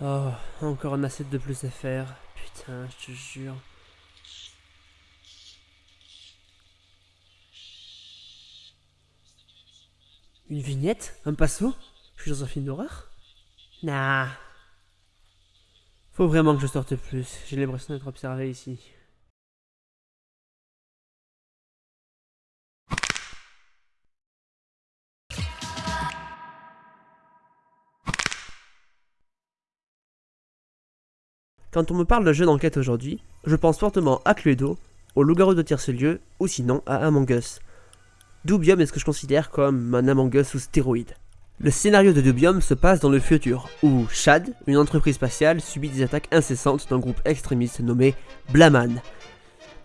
Oh, encore un assiette de plus à faire. Putain, je te jure. Une vignette? Un passo Je suis dans un film d'horreur? Nah. Faut vraiment que je sorte plus. J'ai l'impression d'être observé ici. Quand on me parle de jeu d'enquête aujourd'hui, je pense fortement à Cluedo, au loup-garou de Tierce-Lieu, ou sinon à Among Us. Dubium est ce que je considère comme un Among Us stéroïde. Le scénario de Dubium se passe dans le futur, où Shad, une entreprise spatiale, subit des attaques incessantes d'un groupe extrémiste nommé Blaman.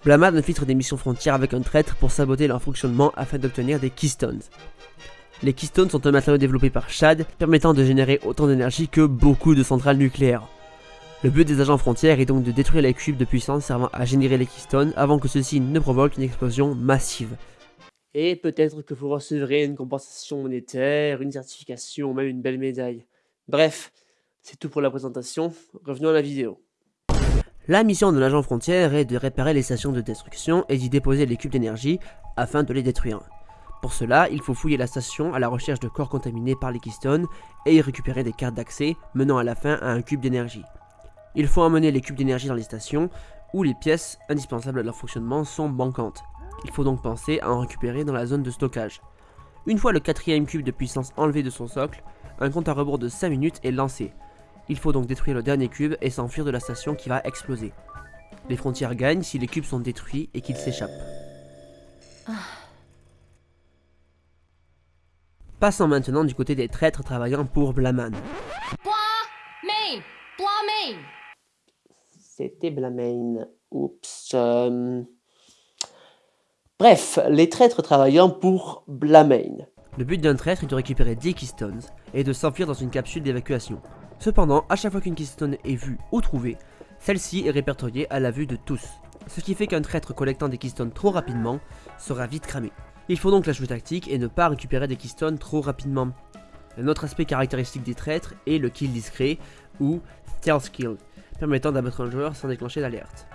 Blaman infiltre des missions frontières avec un traître pour saboter leur fonctionnement afin d'obtenir des Keystones. Les Keystones sont un matériau développé par Shad, permettant de générer autant d'énergie que beaucoup de centrales nucléaires. Le but des agents frontières est donc de détruire les cubes de puissance servant à générer les Keystones avant que ceux-ci ne provoquent une explosion massive. Et peut-être que vous recevrez une compensation monétaire, une certification ou même une belle médaille. Bref, c'est tout pour la présentation, revenons à la vidéo. La mission de l'agent frontière est de réparer les stations de destruction et d'y déposer les cubes d'énergie afin de les détruire. Pour cela, il faut fouiller la station à la recherche de corps contaminés par les Keystones et y récupérer des cartes d'accès menant à la fin à un cube d'énergie. Il faut emmener les cubes d'énergie dans les stations où les pièces indispensables à leur fonctionnement sont manquantes. Il faut donc penser à en récupérer dans la zone de stockage. Une fois le quatrième cube de puissance enlevé de son socle, un compte à rebours de 5 minutes est lancé. Il faut donc détruire le dernier cube et s'enfuir de la station qui va exploser. Les frontières gagnent si les cubes sont détruits et qu'ils s'échappent. Passons maintenant du côté des traîtres travaillant pour Blaman. Main! Main! C'était Blamane. Oups. euh. Bref, les traîtres travaillant pour Blamane. Le but d'un traître est de récupérer 10 Keystones et de s'enfuir dans une capsule d'évacuation. Cependant, à chaque fois qu'une Keystone est vue ou trouvée, celle-ci est répertoriée à la vue de tous. Ce qui fait qu'un traître collectant des Keystones trop rapidement sera vite cramé. Il faut donc la jouer tactique et ne pas récupérer des Keystones trop rapidement. Un autre aspect caractéristique des traîtres est le kill discret ou stealth kill, permettant d'abattre un joueur sans déclencher d'alerte.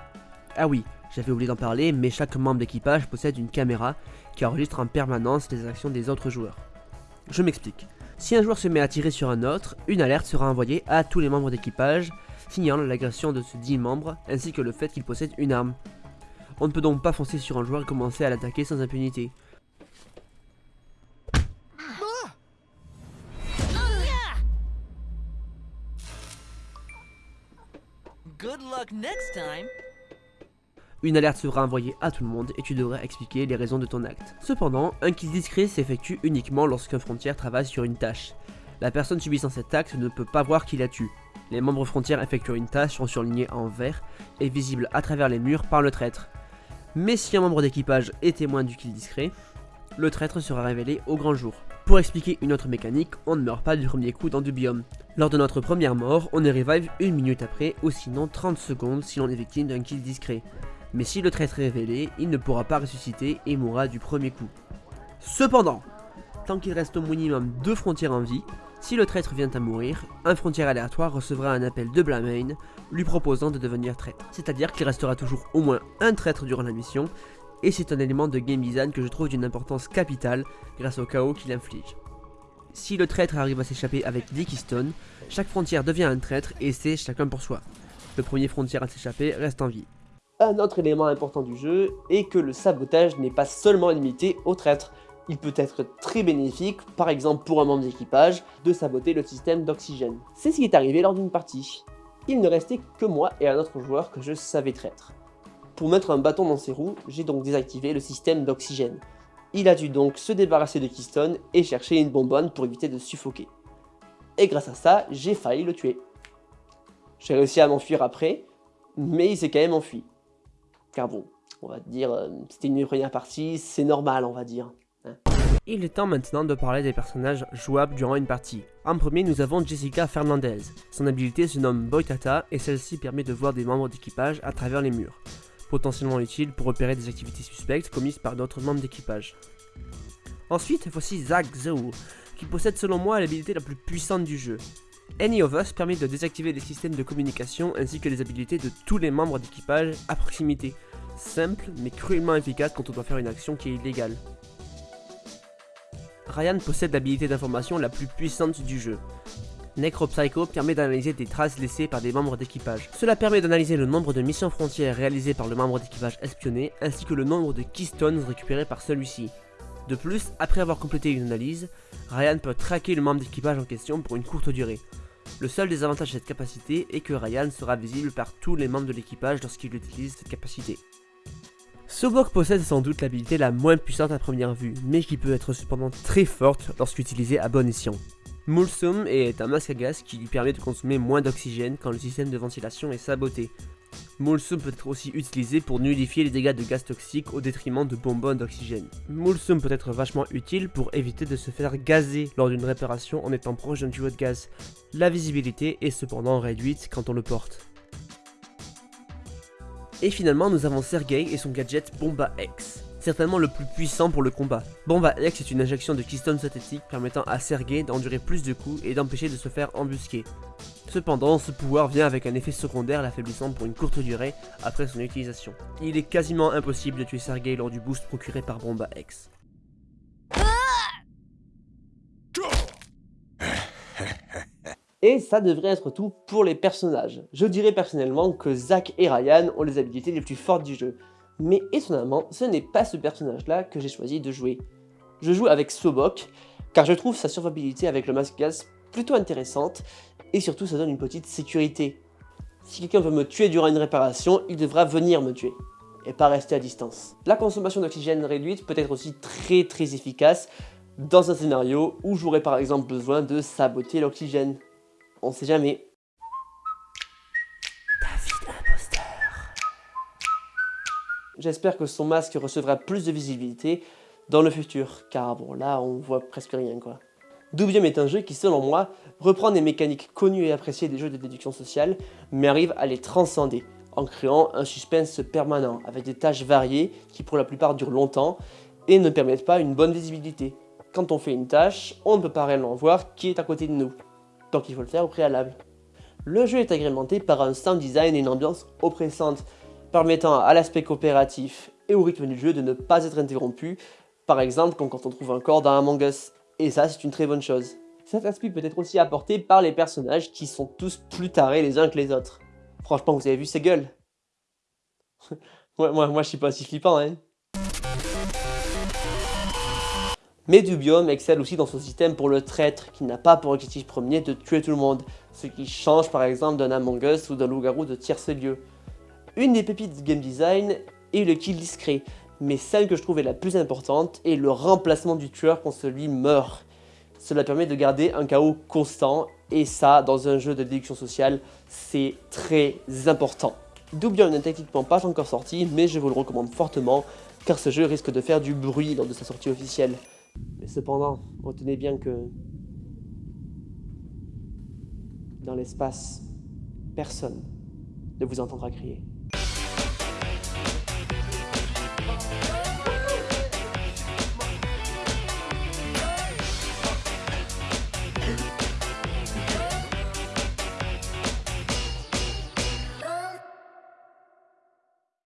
Ah oui, j'avais oublié d'en parler, mais chaque membre d'équipage possède une caméra qui enregistre en permanence les actions des autres joueurs. Je m'explique. Si un joueur se met à tirer sur un autre, une alerte sera envoyée à tous les membres d'équipage, signalant l'agression de ce dit membre ainsi que le fait qu'il possède une arme. On ne peut donc pas foncer sur un joueur et commencer à l'attaquer sans impunité. Une alerte sera envoyée à tout le monde et tu devras expliquer les raisons de ton acte. Cependant, un kill discret s'effectue uniquement lorsqu'un frontière travaille sur une tâche. La personne subissant cet acte ne peut pas voir qui la tue. Les membres frontières effectuant une tâche sont surlignés en vert et visibles à travers les murs par le traître. Mais si un membre d'équipage est témoin du kill discret, le traître sera révélé au grand jour. Pour expliquer une autre mécanique, on ne meurt pas du premier coup dans du biome. Lors de notre première mort, on est revive une minute après ou sinon 30 secondes si l'on est victime d'un kill discret. Mais si le traître est révélé, il ne pourra pas ressusciter et mourra du premier coup. Cependant, tant qu'il reste au minimum deux frontières en vie, si le traître vient à mourir, un frontière aléatoire recevra un appel de Blamane lui proposant de devenir traître. C'est-à-dire qu'il restera toujours au moins un traître durant la mission, et c'est un élément de game design que je trouve d'une importance capitale grâce au chaos qu'il inflige. Si le traître arrive à s'échapper avec 10 Keystones, chaque frontière devient un traître et c'est chacun pour soi. Le premier frontière à s'échapper reste en vie. Un autre élément important du jeu est que le sabotage n'est pas seulement limité aux traîtres. Il peut être très bénéfique, par exemple pour un membre d'équipage, de saboter le système d'oxygène. C'est ce qui est arrivé lors d'une partie. Il ne restait que moi et un autre joueur que je savais traître. Pour mettre un bâton dans ses roues, j'ai donc désactivé le système d'oxygène. Il a dû donc se débarrasser de Keystone et chercher une bonbonne pour éviter de suffoquer. Et grâce à ça, j'ai failli le tuer. J'ai réussi à m'enfuir après, mais il s'est quand même enfui. Car bon, on va dire, euh, c'était une première partie, c'est normal on va dire. hein. Il est temps maintenant de parler des personnages jouables durant une partie. En premier, nous avons Jessica Fernandez. Son habilité se nomme Boitata et celle-ci permet de voir des membres d'équipage à travers les murs, potentiellement utile pour repérer des activités suspectes commises par d'autres membres d'équipage. Ensuite, voici Zack Zhou, qui possède selon moi l'habilité la plus puissante du jeu. Any of Us permet de désactiver les systèmes de communication ainsi que les habilités de tous les membres d'équipage à proximité. Simple mais cruellement efficace quand on doit faire une action qui est illégale. Ryan possède l'habilité d'information la plus puissante du jeu. Necropsycho permet d'analyser des traces laissées par des membres d'équipage. Cela permet d'analyser le nombre de missions frontières réalisées par le membre d'équipage espionné, ainsi que le nombre de keystones récupérés par celui-ci. De plus, après avoir complété une analyse, Ryan peut traquer le membre d'équipage en question pour une courte durée. Le seul désavantage de cette capacité est que Ryan sera visible par tous les membres de l'équipage lorsqu'il utilise cette capacité. Sobok possède sans doute l'habilité la moins puissante à première vue, mais qui peut être cependant très forte lorsqu'utilisée à bon escient. Mulsum est un masque à gaz qui lui permet de consommer moins d'oxygène quand le système de ventilation est saboté. Mulsum peut être aussi utilisé pour nullifier les dégâts de gaz toxiques au détriment de bonbonnes d'oxygène. Mulsum peut être vachement utile pour éviter de se faire gazer lors d'une réparation en étant proche d'un tuyau de gaz. La visibilité est cependant réduite quand on le porte. Et finalement, nous avons Sergei et son gadget Bomba X, certainement le plus puissant pour le combat. Bomba X est une injection de keystone synthétique permettant à Sergei d'endurer plus de coups et d'empêcher de se faire embusquer. Cependant, ce pouvoir vient avec un effet secondaire l'affaiblissant pour une courte durée après son utilisation. Il est quasiment impossible de tuer Sergei lors du boost procuré par Bomba X. Et ça devrait être tout pour les personnages. Je dirais personnellement que Zack et Ryan ont les habilités les plus fortes du jeu. Mais étonnamment, ce n'est pas ce personnage-là que j'ai choisi de jouer. Je joue avec Sobok, car je trouve sa survivabilité avec le masque gaz plutôt intéressante, et surtout ça donne une petite sécurité. Si quelqu'un veut me tuer durant une réparation, il devra venir me tuer, et pas rester à distance. La consommation d'oxygène réduite peut être aussi très très efficace dans un scénario où j'aurais par exemple besoin de saboter l'oxygène. On sait jamais. J'espère que son masque recevra plus de visibilité dans le futur, car bon là on voit presque rien quoi. Dubium est un jeu qui selon moi reprend des mécaniques connues et appréciées des jeux de déduction sociale, mais arrive à les transcender en créant un suspense permanent avec des tâches variées qui pour la plupart durent longtemps et ne permettent pas une bonne visibilité. Quand on fait une tâche, on ne peut pas réellement voir qui est à côté de nous donc il faut le faire au préalable. Le jeu est agrémenté par un sound design et une ambiance oppressante, permettant à l'aspect coopératif et au rythme du jeu de ne pas être interrompu, par exemple quand on trouve un corps dans Among Us, et ça c'est une très bonne chose. Cet aspect peut être aussi apporté par les personnages qui sont tous plus tarés les uns que les autres. Franchement, vous avez vu ces gueules? Moi, je suis pas si flippant, hein Mais Dubium excelle aussi dans son système pour le traître, qui n'a pas pour objectif premier de tuer tout le monde, ce qui change par exemple d'un Among Us ou d'un loup-garou de tierce lieu. Une des pépites du game design est le kill discret, mais celle que je trouve est la plus importante est le remplacement du tueur quand celui meurt. Cela permet de garder un chaos constant, et ça, dans un jeu de déduction sociale, c'est très important. Dubium n'est techniquement pas encore sorti, mais je vous le recommande fortement, car ce jeu risque de faire du bruit lors de sa sortie officielle. Mais cependant, retenez bien que dans l'espace, personne ne vous entendra crier.